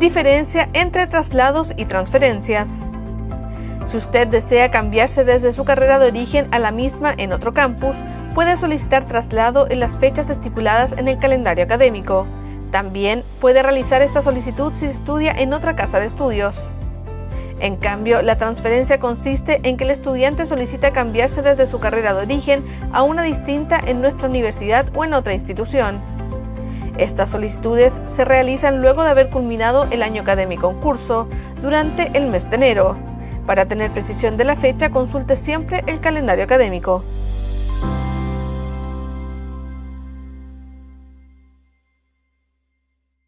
Diferencia entre traslados y transferencias. Si usted desea cambiarse desde su carrera de origen a la misma en otro campus, puede solicitar traslado en las fechas estipuladas en el calendario académico. También puede realizar esta solicitud si estudia en otra casa de estudios. En cambio, la transferencia consiste en que el estudiante solicita cambiarse desde su carrera de origen a una distinta en nuestra universidad o en otra institución. Estas solicitudes se realizan luego de haber culminado el año académico en curso, durante el mes de enero. Para tener precisión de la fecha, consulte siempre el calendario académico.